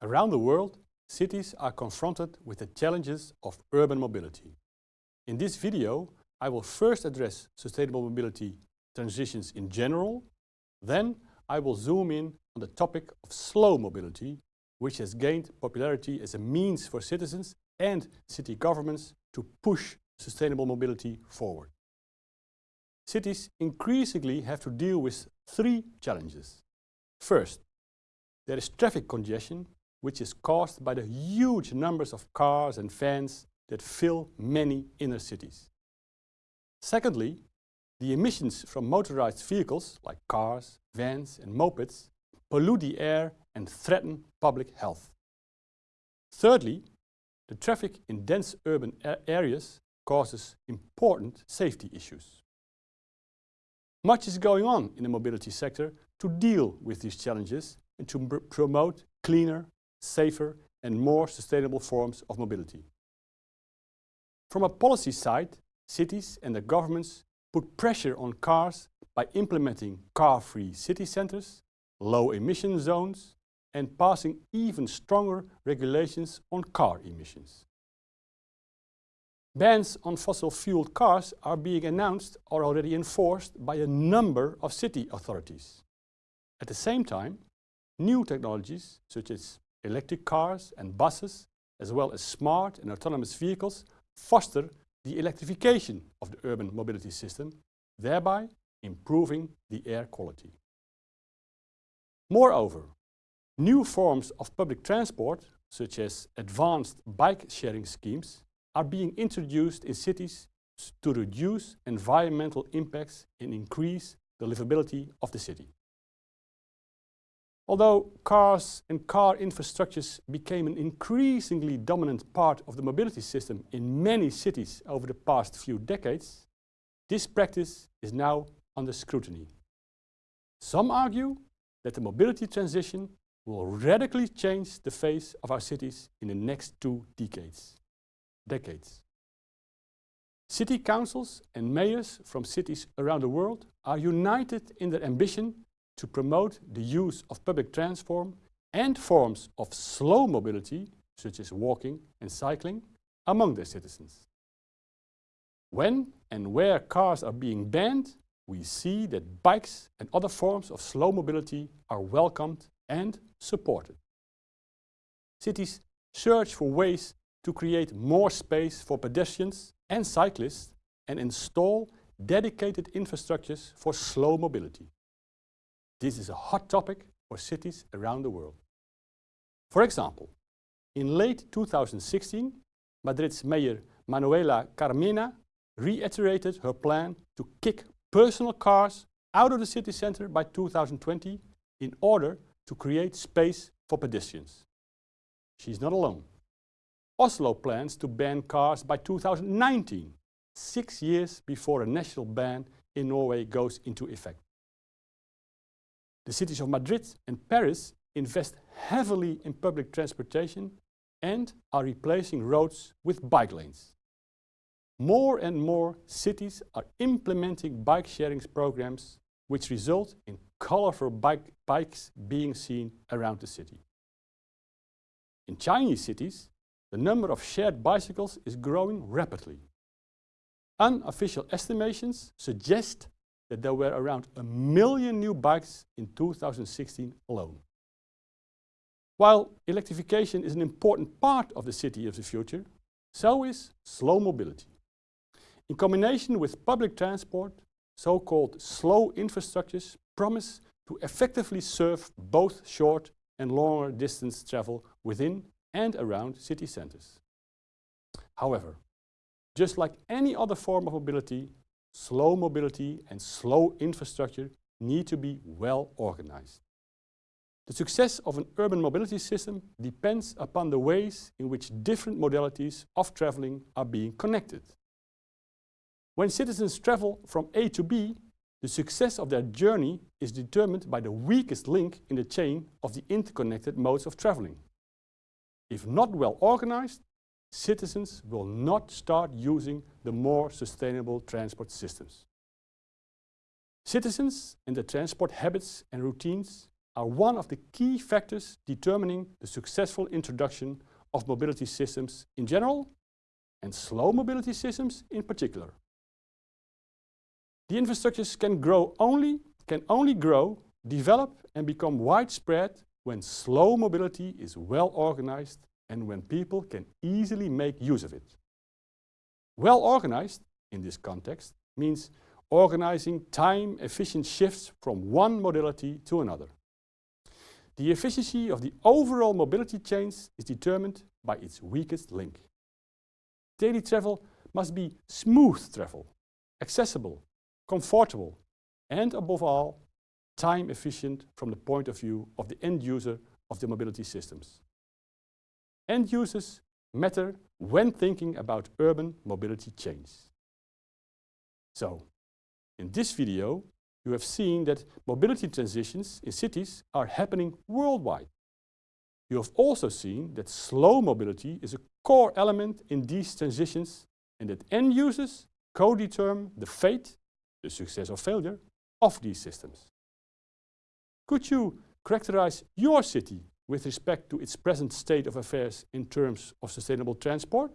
Around the world, cities are confronted with the challenges of urban mobility. In this video, I will first address sustainable mobility transitions in general, then I will zoom in on the topic of slow mobility, which has gained popularity as a means for citizens and city governments to push sustainable mobility forward. Cities increasingly have to deal with three challenges. First, there is traffic congestion which is caused by the huge numbers of cars and vans that fill many inner cities. Secondly, the emissions from motorized vehicles like cars, vans and mopeds pollute the air and threaten public health. Thirdly, the traffic in dense urban areas causes important safety issues. Much is going on in the mobility sector to deal with these challenges and to promote cleaner, safer and more sustainable forms of mobility. From a policy side, cities and the governments put pressure on cars by implementing car-free city centers, low emission zones and passing even stronger regulations on car emissions. Bans on fossil-fueled cars are being announced or already enforced by a number of city authorities. At the same time, new technologies such as electric cars and buses, as well as smart and autonomous vehicles, foster the electrification of the urban mobility system, thereby improving the air quality. Moreover, new forms of public transport, such as advanced bike sharing schemes, are being introduced in cities to reduce environmental impacts and increase the livability of the city. Although cars and car infrastructures became an increasingly dominant part of the mobility system in many cities over the past few decades, this practice is now under scrutiny. Some argue that the mobility transition will radically change the face of our cities in the next two decades. Decades. City councils and mayors from cities around the world are united in their ambition to promote the use of public transport and forms of slow mobility, such as walking and cycling, among their citizens. When and where cars are being banned, we see that bikes and other forms of slow mobility are welcomed and supported. Cities search for ways to create more space for pedestrians and cyclists and install dedicated infrastructures for slow mobility. This is a hot topic for cities around the world. For example, in late 2016, Madrid's mayor Manuela Carmena reiterated her plan to kick personal cars out of the city center by 2020 in order to create space for pedestrians. She's not alone. Oslo plans to ban cars by 2019, six years before a national ban in Norway goes into effect. The cities of Madrid and Paris invest heavily in public transportation and are replacing roads with bike lanes. More and more cities are implementing bike sharing programs which result in colorful bike bikes being seen around the city. In Chinese cities, the number of shared bicycles is growing rapidly. Unofficial estimations suggest that there were around a million new bikes in 2016 alone. While electrification is an important part of the city of the future, so is slow mobility. In combination with public transport, so-called slow infrastructures promise to effectively serve both short and longer distance travel within and around city centers. However, just like any other form of mobility, slow mobility and slow infrastructure need to be well organized. The success of an urban mobility system depends upon the ways in which different modalities of traveling are being connected. When citizens travel from A to B, the success of their journey is determined by the weakest link in the chain of the interconnected modes of traveling. If not well organized, citizens will not start using the more sustainable transport systems. Citizens and their transport habits and routines are one of the key factors determining the successful introduction of mobility systems in general and slow mobility systems in particular. The infrastructures can grow only, can only grow, develop and become widespread when slow mobility is well organized and when people can easily make use of it. Well organized, in this context, means organizing time-efficient shifts from one modality to another. The efficiency of the overall mobility chains is determined by its weakest link. Daily travel must be smooth travel, accessible, comfortable and above all, time efficient from the point of view of the end user of the mobility systems. End users matter when thinking about urban mobility chains. So, in this video, you have seen that mobility transitions in cities are happening worldwide. You have also seen that slow mobility is a core element in these transitions and that end users co-determine the fate, the success or failure, of these systems. Could you characterize your city with respect to its present state of affairs in terms of sustainable transport?